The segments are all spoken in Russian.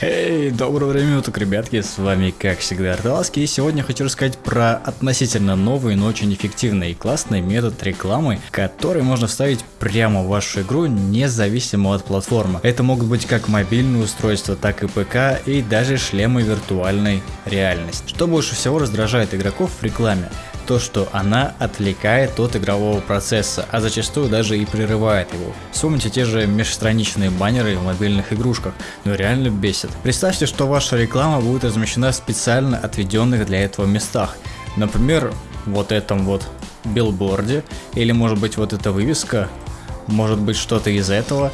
Эй, доброго времени уток, ребятки, с вами как всегда Арталаски, и сегодня хочу рассказать про относительно новый, но очень эффективный и классный метод рекламы, который можно вставить прямо в вашу игру, независимо от платформы. Это могут быть как мобильные устройства, так и ПК, и даже шлемы виртуальной реальности. Что больше всего раздражает игроков в рекламе? То, что она отвлекает от игрового процесса, а зачастую даже и прерывает его. Вспомните те же межстраничные баннеры в мобильных игрушках, но реально бесит. Представьте, что ваша реклама будет размещена в специально отведенных для этого местах. Например, вот этом вот билборде, или может быть вот эта вывеска, может быть что-то из этого,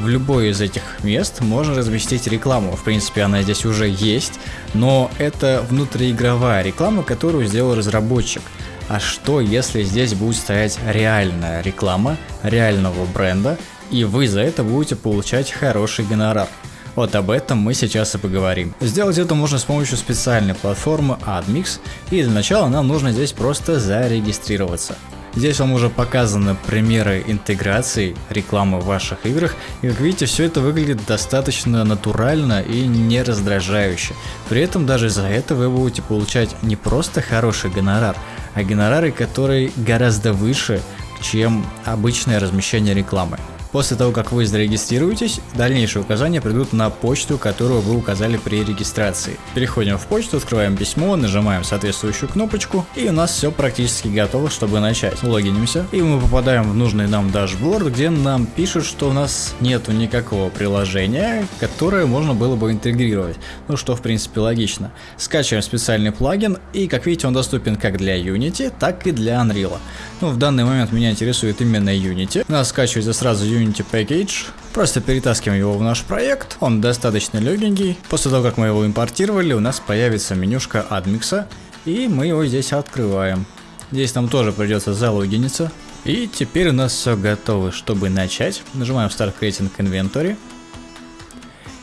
в любое из этих мест можно разместить рекламу. В принципе, она здесь уже есть, но это внутриигровая реклама, которую сделал разработчик. А что, если здесь будет стоять реальная реклама реального бренда, и вы за это будете получать хороший гонорар? Вот об этом мы сейчас и поговорим. Сделать это можно с помощью специальной платформы AdMix, и для начала нам нужно здесь просто зарегистрироваться. Здесь вам уже показаны примеры интеграции рекламы в ваших играх, и как видите, все это выглядит достаточно натурально и не раздражающе. При этом даже за это вы будете получать не просто хороший гонорар, а гонорары, которые гораздо выше, чем обычное размещение рекламы. После того, как вы зарегистрируетесь, дальнейшие указания придут на почту, которую вы указали при регистрации. Переходим в почту, открываем письмо, нажимаем соответствующую кнопочку, и у нас все практически готово, чтобы начать. Логинимся, и мы попадаем в нужный нам дашборд, где нам пишут, что у нас нету никакого приложения, которое можно было бы интегрировать. Ну что, в принципе, логично. Скачиваем специальный плагин, и как видите, он доступен как для Unity, так и для Unreal. Ну, в данный момент меня интересует именно Unity. Нас скачивается сразу Unity Unity Package. Просто перетаскиваем его в наш проект. Он достаточно легенький. После того, как мы его импортировали, у нас появится менюшка адмикса. И мы его здесь открываем. Здесь нам тоже придется залогиниться. И теперь у нас все готово, чтобы начать. Нажимаем Start Creating Inventory.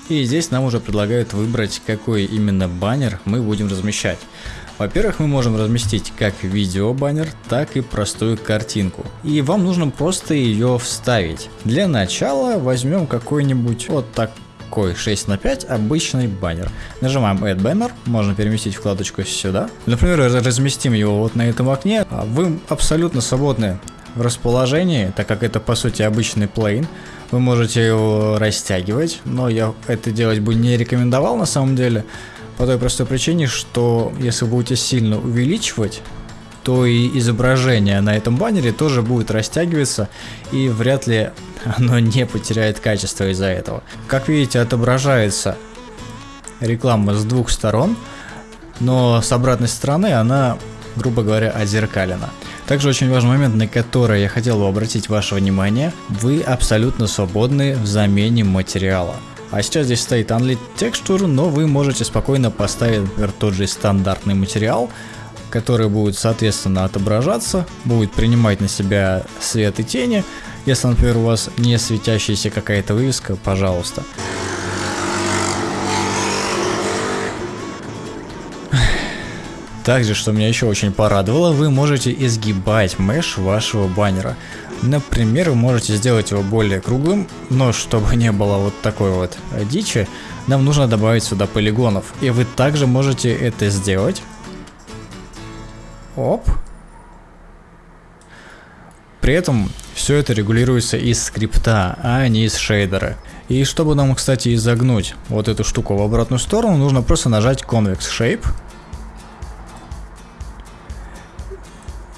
И здесь нам уже предлагают выбрать, какой именно баннер мы будем размещать. Во-первых, мы можем разместить как видео баннер, так и простую картинку. И вам нужно просто ее вставить. Для начала возьмем какой-нибудь вот такой 6 на 5 обычный баннер. Нажимаем Add Banner, можно переместить вкладочку сюда. Например, разместим его вот на этом окне. А вы абсолютно свободны в расположении, так как это по сути обычный плейн. Вы можете его растягивать, но я это делать бы не рекомендовал на самом деле. По той простой причине, что если вы будете сильно увеличивать, то и изображение на этом баннере тоже будет растягиваться и вряд ли оно не потеряет качество из-за этого. Как видите, отображается реклама с двух сторон, но с обратной стороны она, грубо говоря, отзеркалена. Также очень важный момент, на который я хотел бы обратить ваше внимание, вы абсолютно свободны в замене материала. А сейчас здесь стоит Unlit Texture, но вы можете спокойно поставить, например, тот же стандартный материал, который будет, соответственно, отображаться, будет принимать на себя свет и тени. Если, например, у вас не светящаяся какая-то вывеска, пожалуйста. Также, что меня еще очень порадовало, вы можете изгибать меш вашего баннера. Например, вы можете сделать его более круглым, но чтобы не было вот такой вот дичи, нам нужно добавить сюда полигонов. И вы также можете это сделать. Оп. При этом все это регулируется из скрипта, а не из шейдера. И чтобы нам, кстати, изогнуть вот эту штуку в обратную сторону, нужно просто нажать Convex Shape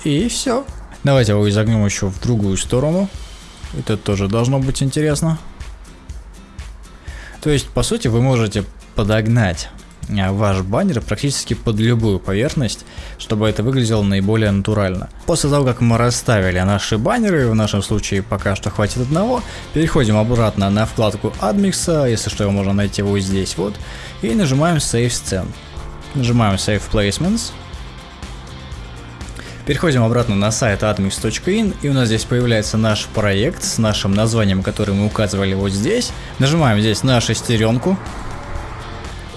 И все. Давайте его изогнем еще в другую сторону. Это тоже должно быть интересно. То есть, по сути, вы можете подогнать а, ваш баннер практически под любую поверхность, чтобы это выглядело наиболее натурально. После того, как мы расставили наши баннеры, в нашем случае пока что хватит одного, переходим обратно на вкладку AdMix, если что, его можно найти вот здесь вот, и нажимаем Save Scene. Нажимаем Save Placements, Переходим обратно на сайт admix.in и у нас здесь появляется наш проект с нашим названием, который мы указывали вот здесь. Нажимаем здесь на шестеренку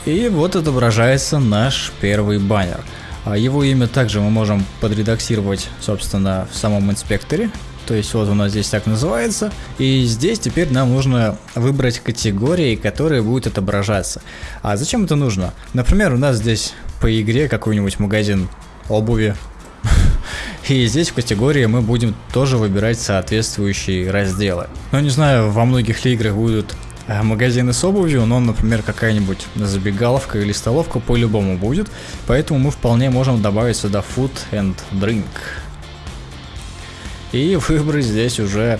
и вот отображается наш первый баннер. А его имя также мы можем подредактировать, собственно, в самом инспекторе. то есть вот у нас здесь так называется, и здесь теперь нам нужно выбрать категории, которые будут отображаться. А зачем это нужно? Например, у нас здесь по игре какой-нибудь магазин обуви, и здесь в категории мы будем тоже выбирать соответствующие разделы. Ну не знаю, во многих ли играх будут э, магазины с обувью, но, например, какая-нибудь забегаловка или столовка по-любому будет, поэтому мы вполне можем добавить сюда food and drink. И выбрать здесь уже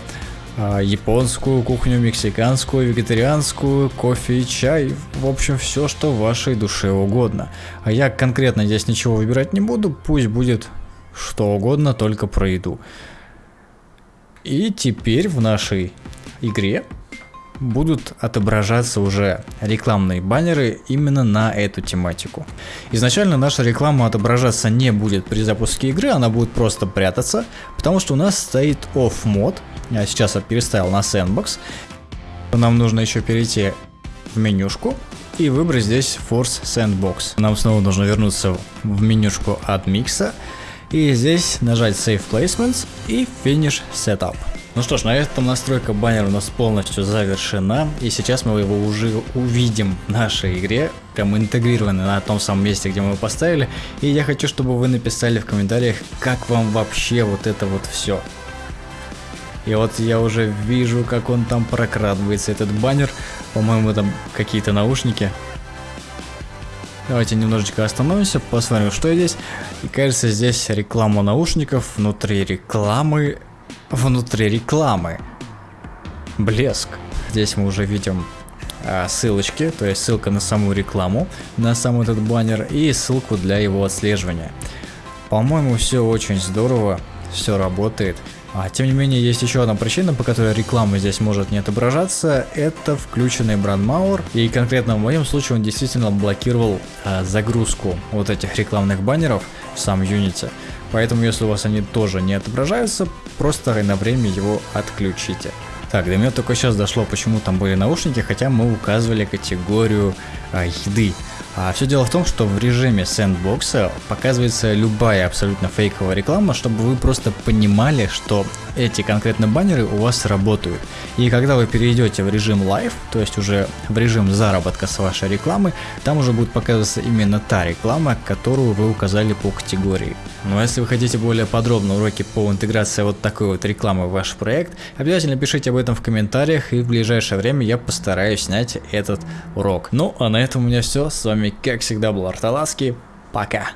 а, японскую кухню, мексиканскую, вегетарианскую, кофе чай, в общем все, что вашей душе угодно. А я конкретно здесь ничего выбирать не буду, пусть будет что угодно, только про еду. И теперь в нашей игре будут отображаться уже рекламные баннеры именно на эту тематику. Изначально наша реклама отображаться не будет при запуске игры, она будет просто прятаться, потому что у нас стоит off мод. Я сейчас переставил на sandbox. Нам нужно еще перейти в менюшку и выбрать здесь Force Sandbox. Нам снова нужно вернуться в менюшку от микса и здесь нажать Save Placements и Finish Setup. Ну что ж, на этом настройка баннера у нас полностью завершена, и сейчас мы его уже увидим в нашей игре, прям интегрированы на том самом месте, где мы его поставили, и я хочу, чтобы вы написали в комментариях, как вам вообще вот это вот все. И вот я уже вижу, как он там прокрадывается, этот баннер, по-моему там какие-то наушники, Давайте немножечко остановимся, посмотрим, что здесь. И кажется, здесь реклама наушников внутри рекламы. Внутри рекламы. Блеск. Здесь мы уже видим а, ссылочки, то есть ссылка на саму рекламу, на сам этот баннер и ссылку для его отслеживания. По-моему, все очень здорово, все работает. А, тем не менее, есть еще одна причина, по которой реклама здесь может не отображаться, это включенный брандмауэр, и конкретно в моем случае он действительно блокировал а, загрузку вот этих рекламных баннеров в сам Unity. Поэтому, если у вас они тоже не отображаются, просто на время его отключите. Так, до меня только сейчас дошло, почему там были наушники, хотя мы указывали категорию а, еды. А все дело в том, что в режиме сэндбокса показывается любая абсолютно фейковая реклама, чтобы вы просто понимали, что эти конкретно баннеры у вас работают. И когда вы перейдете в режим Live, то есть уже в режим заработка с вашей рекламы, там уже будет показываться именно та реклама, которую вы указали по категории. Ну а если вы хотите более подробно уроки по интеграции вот такой вот рекламы в ваш проект, обязательно пишите об этом в комментариях и в ближайшее время я постараюсь снять этот урок. Ну а на этом у меня все, с вами как всегда был Арталаски, пока!